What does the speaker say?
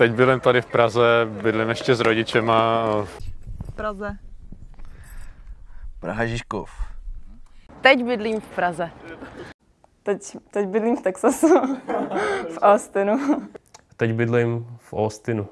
Teď bydlím tady v Praze, bydlím ještě s rodičema. V Praze. Praha Žižkov. Teď bydlím v Praze. Teď, teď bydlím v Texasu, v Austinu. Teď bydlím v Austinu.